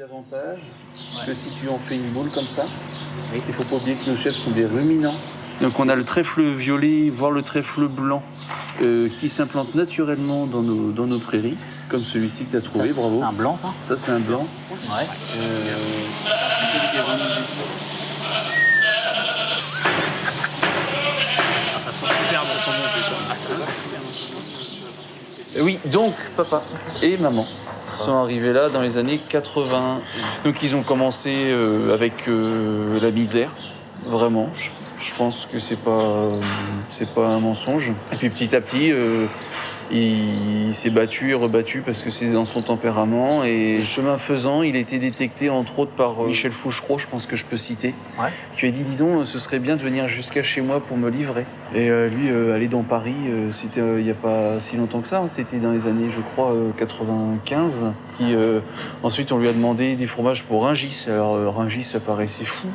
L'avantage, que si tu en fais une boule comme ça, il ne faut pas oublier que nos chefs sont des ruminants. Donc on a le trèfle violet, voire le trèfle blanc, euh, qui s'implante naturellement dans nos, dans nos prairies, comme celui-ci que tu as trouvé, Ça, bravo. C'est un blanc, ça Ça c'est un blanc. Ouais. Euh, Euh, Oui, donc papa et maman sont arrivés là dans les années 80. Donc ils ont commencé euh, avec euh, la misère, vraiment. Je, pense que c'est pas euh, c'est pas un mensonge. Et puis petit à petit, il, il s'est battu et rebattu parce que c'est dans son tempérament. Et chemin faisant, il a été détecté entre autres par euh, Michel Fouchereau, je pense que je peux citer, Ouais. qui a dit dis donc, ce serait bien de venir jusqu'à chez moi pour me livrer. Et euh, lui, euh, aller dans Paris, c'était il n'y a pas si longtemps que ça, hein. c'était dans les années, je crois, euh, 95. Et, euh, ensuite, on lui a demandé des fromages pour Ringis. Alors, Ringis, ça paraissait fou.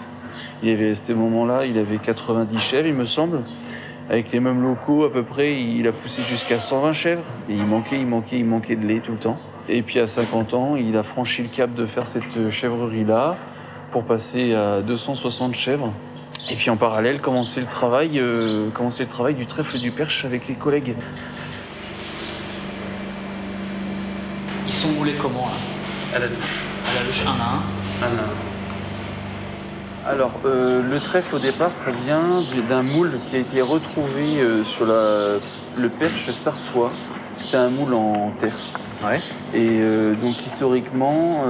Il avait, à ce moment-là, il avait 90 chèvres, il me semble. Avec les mêmes locaux, à peu près, il a poussé jusqu'à 120 chèvres. Et il manquait, il manquait, il manquait de lait tout le temps. Et puis à 50 ans, il a franchi le cap de faire cette chèvrerie-là pour passer à 260 chèvres. Et puis en parallèle, commencer le travail, euh, commencer le travail du trèfle du perche avec les collègues. Ils sont roulés comment, là? À la douche. À la louche, un à un. Alors, euh, le trèfle au départ, ça vient du- d'un moule qui a été retrouvé euh, sur la- le perche sartois. C'était un moule en terre. Ouais. Et euh, donc historiquement,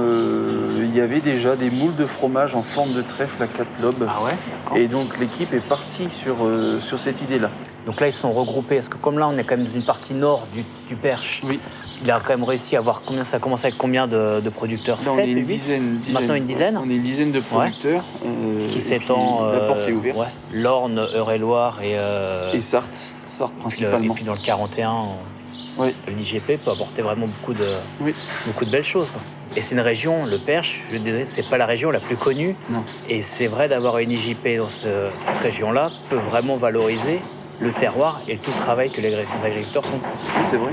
il y avait déjà des moules de fromage en forme de trèfle à quatre lobes. Ah ouais Et donc l'équipe est partie sur, sur cette idée-là. Donc là, ils sont regroupés. Parce que comme là, on est quand même dans une partie nord du, du Perche, Oui. Il a quand même réussi à avoir combien Ça commence avec combien de, de producteurs Là, on 7, est une 8 dizaine, dizaine. Maintenant une dizaine On est une dizaine de producteurs. euh, Qui s'étend. puis La porte euh, est ouverte. ouais, L'Orne, Eure-et-Loire et, euh, Et Sarthe, Sarthe le- et principalement. puis dans le 41, on- Oui. l'IGP peut apporter vraiment beaucoup de, Oui. beaucoup de belles choses. quoi. Et c'est une région, le Perche, je dirais, c'est pas la région la plus connue. Non. Et c'est vrai d'avoir une IJP dans ce- cette région-là peut vraiment valoriser le terroir et tout le travail que les agriculteurs font. Oui, c'est vrai.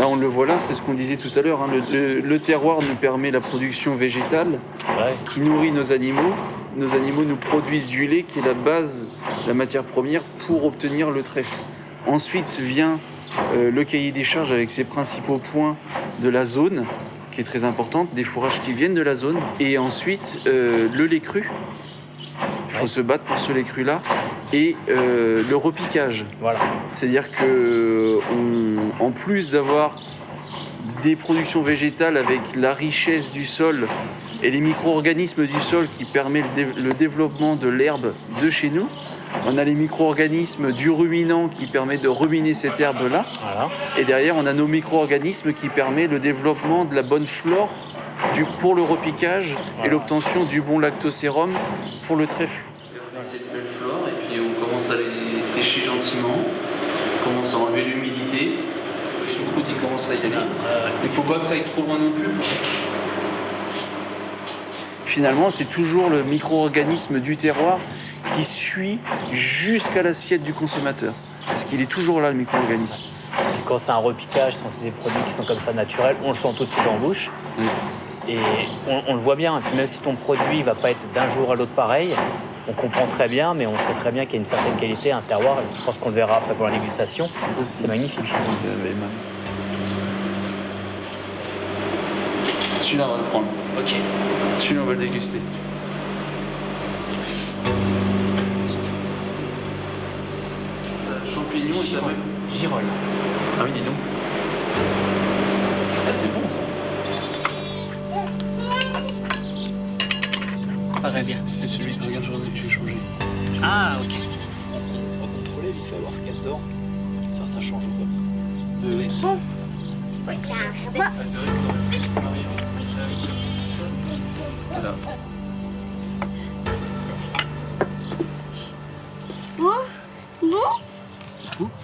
Là, on le voit là, c'est ce qu'on disait tout à l'heure. hein. Le, le- le terroir nous permet la production végétale Ouais. qui nourrit nos animaux. Nos animaux nous produisent du lait qui est la base, la matière première pour obtenir le trèfle. Ensuite vient euh, le cahier des charges avec ses principaux points de la zone, qui est très importante, des fourrages qui viennent de la zone. Et ensuite, euh, le lait cru. Il faut se battre pour ce lait cru-là. Et euh, le repiquage. Voilà. C'est-à-dire que on- en plus d'avoir des productions végétales avec la richesse du sol et les micro-organismes du sol qui permet le, dé- le développement de l'herbe de chez nous, on a les micro-organismes du ruminant qui permet de ruminer cette herbe-là. Voilà. Et derrière, on a nos micro-organismes qui permettent le développement de la bonne flore du, pour le repiquage et l'obtention du bon lactosérum pour le trèfle. On a cette belle flore et puis on commence à les sécher gentiment, on commence à enlever l'humidité. Le choucroute il commence à y aller. Il ne faut pas que ça aille trop loin non plus. Finalement, c'est toujours le micro-organisme du terroir qui suit jusqu'à l'assiette du consommateur. Parce qu'il est toujours là, le micro-organisme. Quand c'est un repiquage, quand c'est des produits qui sont comme ça naturels, on le sent tout de suite en bouche. Oui. Et on, on le voit bien. Même si ton produit va pas être d'un jour à l'autre pareil, on comprend très bien, mais on sait très bien qu'il y a une certaine qualité, un terroir. Je pense qu'on le verra après pour la dégustation. C'est magnifique. Celui-là, on va le prendre. Ok. Celui-là, on va le déguster. Champignons et même. Girole. Ah oui, dis donc. Ah, c'est bon ça. Ah. C'est celui que regarde, j'ai changé. Ah, ok. On va contrôler vite fait, voir ce qu'il y a dedans. Ça, ça change ou pas Voilà. Bon, bon.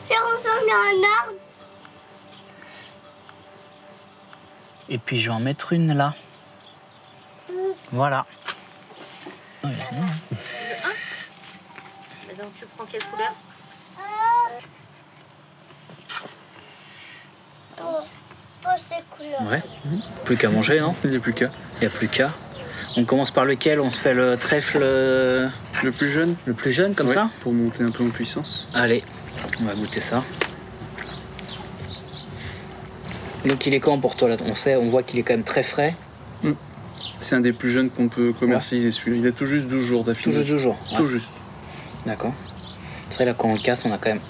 Ça ressemble à un arbre. Et puis je vais en mettre une là. Voilà. Donc tu prends quelle couleur? Ouais. Plus qu'à manger, non Il n'y a plus qu'à. Il n'y a plus qu'à. On commence par lequel On se fait le trèfle euh, Le plus jeune le plus jeune, comme Ouais, ça Pour monter un peu en puissance. Allez, on va goûter ça. Donc il est quand pour toi là On sait, on voit qu'il est quand même très frais. C'est un des plus jeunes qu'on peut commercialiser celui-là. Il a tout juste 12 jours Tout d'affilée. juste toujours. ouais. Tout juste. D'accord. C'est vrai là quand on le casse, on a quand même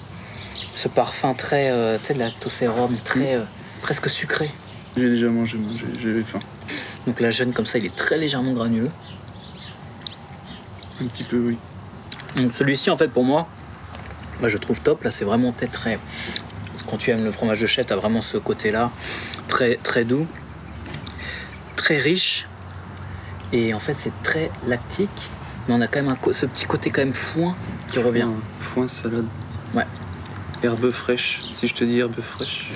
ce parfum très, euh, tu sais, de lactosérum, très euh, presque sucré. J'ai déjà mangé, j'ai- j'avais faim. Donc la jeune comme ça, il est très légèrement granuleux. Un petit peu, oui. Donc celui-ci en fait pour moi, bah, je trouve top. Là c'est vraiment peut-être très. Quand tu aimes le fromage de chèvre, t'as vraiment ce côté-là, très très doux, très riche. Et en fait c'est très lactique, mais on a quand même un ce petit côté quand même foin qui revient. Foin, foin, salade. Ouais. Herbe fraîche. Si je te dis herbe fraîche.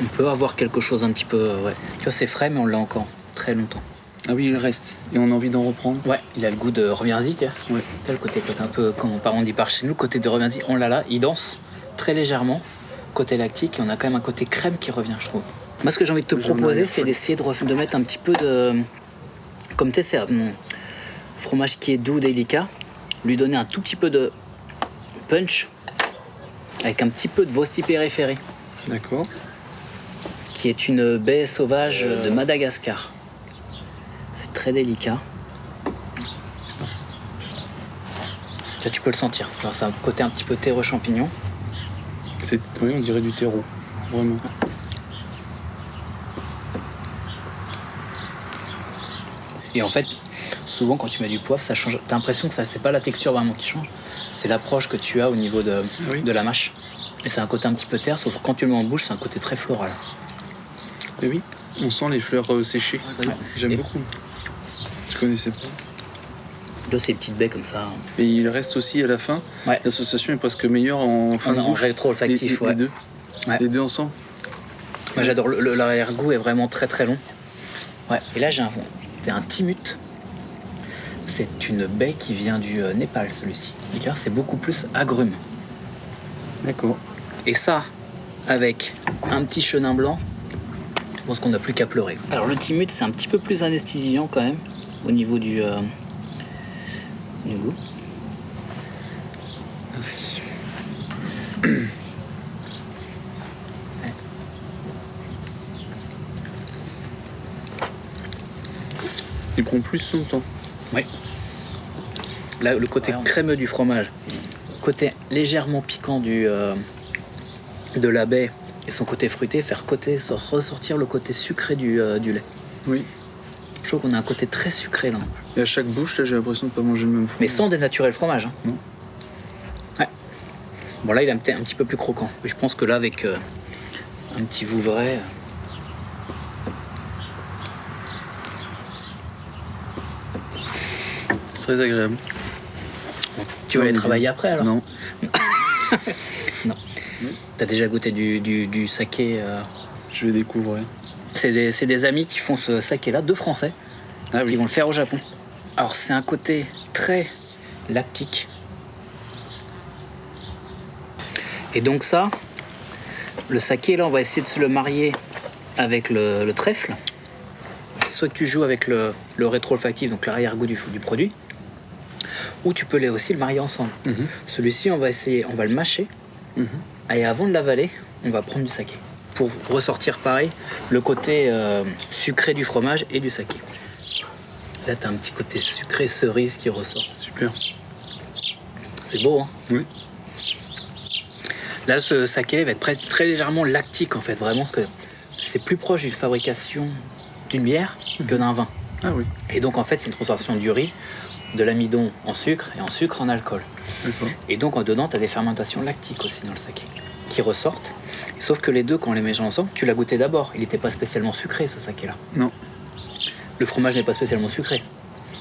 On peut avoir quelque chose un petit peu. euh, Ouais. Tu vois c'est frais mais on l'a encore très longtemps. Ah oui, il reste. Et on a envie d'en reprendre. Ouais, il a le goût de reviens-y, tiens. Ouais. T'as le côté, côté un peu, comme on, dit par chez nous, côté de reviens-y, on l'a là, il danse très légèrement, côté lactique, et on a quand même un côté crème qui revient, je trouve. Moi, ce que j'ai envie de te proposer, c'est d'essayer de mettre un petit peu de. Comme tu sais, c'est un fromage qui est doux, délicat, lui donner un tout petit peu de punch, avec un petit peu de Vosti périphérie, D'accord. Qui est une baie sauvage de Madagascar. C'est très délicat. Ça, tu peux le sentir. Alors, c'est un côté un petit peu terre champignon. C'est, oui, on dirait du terreau. Vraiment. Et en fait, souvent quand tu mets du poivre, ça change. T'as l'impression que ça, c'est pas la texture vraiment qui change, c'est l'approche que tu as au niveau de, oui. de la mâche. Et c'est un côté un petit peu terre, sauf que quand tu le mets en bouche, c'est un côté très floral. Et oui, on sent les fleurs euh, séchées. Ouais. J'aime beaucoup. Je connaissais pas. De ces petites baies comme ça. hein. Et il reste aussi à la fin. Ouais. L'association est presque meilleure en fin En, de en bouche. rétro-olfactif, les, les ouais. deux. Ouais. Les deux ensemble. Moi j'adore, le- le- l'arrière-goût est vraiment très très long. Ouais. Et là j'ai un, c'est un timut. C'est une baie qui vient du euh, Népal celui-ci. Vois, c'est beaucoup plus agrume. D'accord. Et ça, avec un petit chenin blanc, pense qu'on n'a plus qu'à pleurer. Alors le timut, c'est un petit peu plus anesthésiant quand même, au niveau du, euh, du goût. Merci. Il prend plus son temps. Oui. Là, le côté crémeux du fromage, côté légèrement piquant du, euh, de la baie et son côté fruité, faire côté, ressortir le côté sucré du, euh, du lait. Oui. Je trouve qu'on a un côté très sucré là. Et à chaque bouche, là, j'ai l'impression de pas manger le même fromage. Mais sans dénaturer le fromage. hein. Non. Ouais. Bon là il est un petit, un petit peu plus croquant. Mais je pense que là avec euh, un petit vouvray. euh, C'est très agréable. Tu vas aller travailler après alors Non. T'as déjà goûté du, du, du saké euh, Je vais découvrir. C'est des, amis qui font ce saké là, deux français, Ah qui vont le faire au Japon. Alors c'est un côté très lactique. Et donc ça, le saké là, on va essayer de se le marier avec le, le trèfle. Soit que tu joues avec le, le rétro-olfactif, donc l'arrière-goût du, du produit, ou tu peux les aussi le marier ensemble. Mhm. Celui-ci, on va essayer, on va le mâcher, Mhm. Et avant de l'avaler, on va prendre du saké. Pour ressortir pareil, le côté euh, sucré du fromage et du saké. Là, t'as un petit côté sucré cerise qui ressort. Super. C'est beau, hein? Oui. Là, ce saké va être très, très légèrement lactique, en fait, vraiment, parce que c'est plus proche d'une fabrication d'une bière que d'un vin. Ah oui. Et donc, en fait, c'est une transformation du riz, de l'amidon en sucre et en sucre en alcool. Et donc, en dedans, tu as des fermentations lactiques aussi dans le saké qui ressortent. Sauf que les deux, quand on les mélange ensemble, tu l'as goûté d'abord. Il n'était pas spécialement sucré, ce saké-là. Non. Le fromage n'est pas spécialement sucré.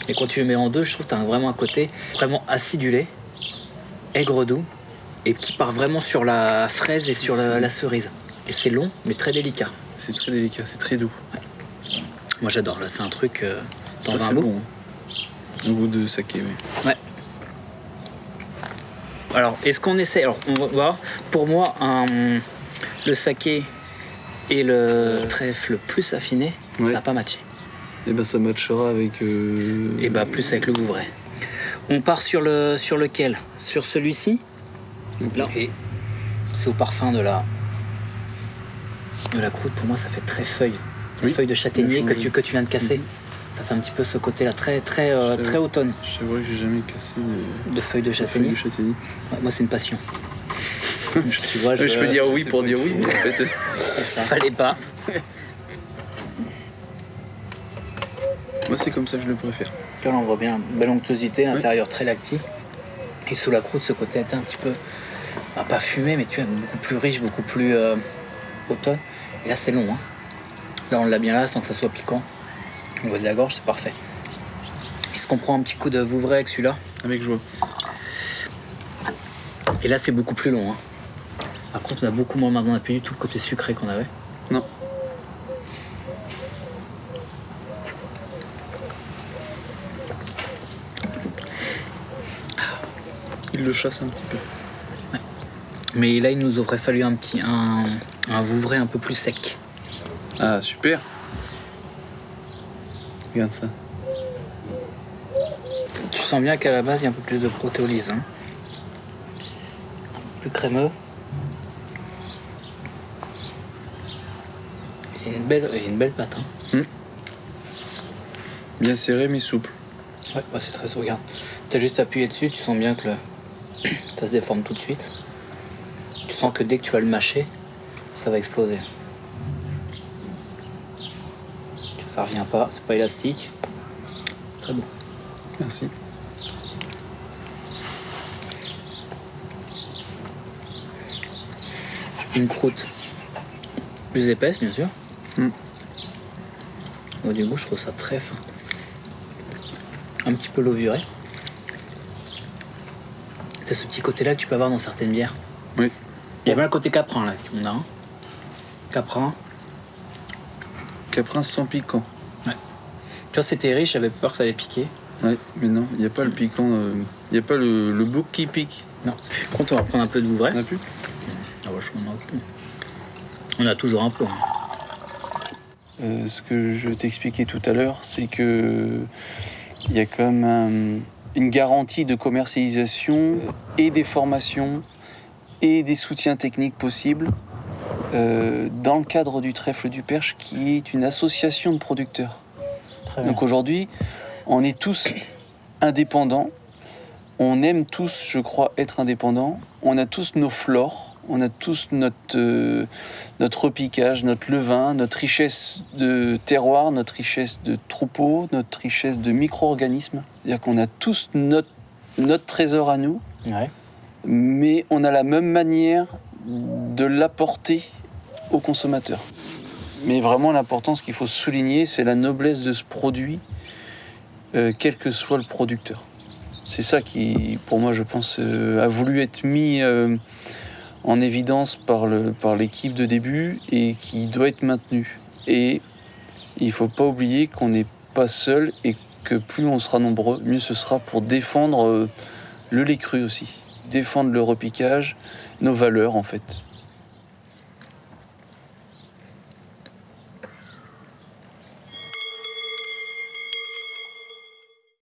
Et quand tu le mets en deux, je trouve que tu as vraiment un côté vraiment acidulé, aigre doux, et qui part vraiment sur la fraise et sur la, la cerise. Et c'est long, mais très délicat. C'est très délicat, c'est très doux. Moi, j'adore. Là, c'est un truc. Euh, Ça, veux un bon. hein. Un goût de saké, oui. Ouais. Alors, est-ce qu'on essaie Alors, on va voir. Pour moi, un- le saké et le trèfle plus affiné, Ouais. ça n'a pas matché. Et ben ça matchera avec. euh, Et bah plus avec le Vouvray. On part sur le sur lequel? Sur celui-ci? Là. Et c'est au parfum de la de la croûte. Pour moi, ça fait très feuille. Oui. Feuille de châtaignier tu que tu viens de casser. Mhm. Ça fait un petit peu ce côté-là très très euh, très vrai. automne C'est vrai que j'ai jamais cassé de de feuilles de châtaignier. de châtaignier. Ouais, moi, c'est une passion. tu vois, je peux dire oui pour dire oui, mais en fait. Ça. Fallait pas. Moi, c'est comme ça que je le préfère. Là, on voit bien belle onctuosité, l'intérieur très lactique. Et sous la croûte, ce côté était un petit peu, bah, pas fumé, mais tu vois, beaucoup plus riche, beaucoup plus euh, automne. Et là, c'est long. hein. Là, on l'a bien là, sans que ça soit piquant. Au niveau de la gorge, c'est parfait. Est-ce qu'on prend un petit coup de Vouvray avec celui-là Avec joie. Et là, c'est beaucoup plus long. hein. Par contre, on a beaucoup moins maintenant, on n'a plus du tout le côté sucré qu'on avait. Non. Il le chasse un petit peu. Mais là, il nous aurait fallu un petit un, un Vouvray un peu plus sec. Ah, super. Regarde ça. Tu sens bien qu'à la base, il y a un peu plus de protéolyse. Hein. Plus crémeux. Et une belle, et une belle pâte. Hein. Bien serré, mais souple. Ouais, bah, c'est très regarde. T'as juste appuyé dessus, tu sens bien que le... ça se déforme tout de suite. Tu sens que dès que tu vas le mâcher, ça va exploser. Ça revient pas, c'est pas élastique. Très bon. Merci. Une croûte plus épaisse, bien sûr. Mm. Au début, je trouve ça très fin. Un petit peu levuré. C'est ce petit côté-là que tu peux avoir dans certaines bières. Oui. Il y a bien le côté caprin là qu'on a. hein. Caprin. Caprin sans piquant. Tu vois, c'était riche, j'avais peur que ça allait piquer. Ouais, mais non, il n'y a pas le piquant. euh, Il n'y a pas le, le bouc qui pique. Par contre, on va prendre un peu de Vouvray. On a plus? Ah ouais, je m'en occupe. On a toujours un peu. hein. Euh, ce que je t'expliquais tout à l'heure, c'est que il y a quand même un- une garantie de commercialisation et des formations et des soutiens techniques possibles euh, dans le cadre du Trèfle du Perche, qui est une association de producteurs. Très. Donc aujourd'hui, on est tous indépendants. On aime tous, je crois, être indépendants. On a tous nos flores. On a tous notre, euh, notre repiquage, notre levain, notre richesse de terroir, notre richesse de troupeaux, notre richesse de micro-organismes. C'est-à-dire qu'on a tous notre, notre trésor à nous, Ouais. mais on a la même manière de l'apporter au consommateur. Mais vraiment, l'importance qu'il faut souligner, c'est la noblesse de ce produit, euh, quel que soit le producteur. C'est ça qui, pour moi, je pense, euh, a voulu être mis euh, en évidence par l'équipe de début et qui doit être maintenu. Et il ne faut pas oublier qu'on n'est pas seul et que plus on sera nombreux, mieux ce sera pour défendre le lait cru aussi, défendre le repiquage, nos valeurs en fait.